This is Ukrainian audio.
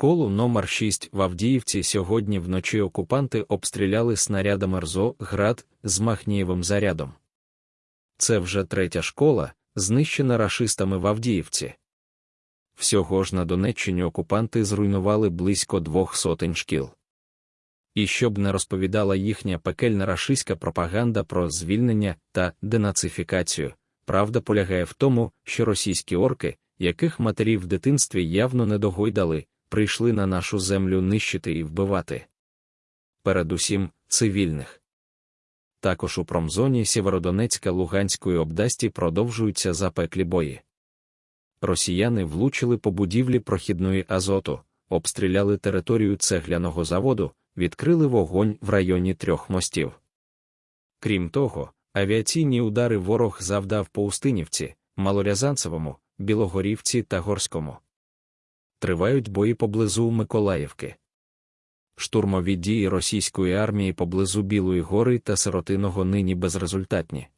Школу номер 6 в Авдіївці сьогодні вночі окупанти обстріляли снарядами РЗО «Град» з Махнієвим зарядом. Це вже третя школа, знищена рашистами в Авдіївці. Всього ж на Донеччині окупанти зруйнували близько двох сотень шкіл. І щоб не розповідала їхня пекельна рашистська пропаганда про звільнення та денацифікацію, правда полягає в тому, що російські орки, яких матері в дитинстві явно не догойдали, прийшли на нашу землю нищити і вбивати. Передусім, цивільних. Також у промзоні Сєвєродонецька Луганської області продовжуються запеклі бої. Росіяни влучили по будівлі прохідної азоту, обстріляли територію цегляного заводу, відкрили вогонь в районі трьох мостів. Крім того, авіаційні удари ворог завдав по Устинівці, Малорязанцевому, Білогорівці та Горському. Тривають бої поблизу Миколаївки. Штурмові дії російської армії поблизу Білої гори та Сиротиного нині безрезультатні.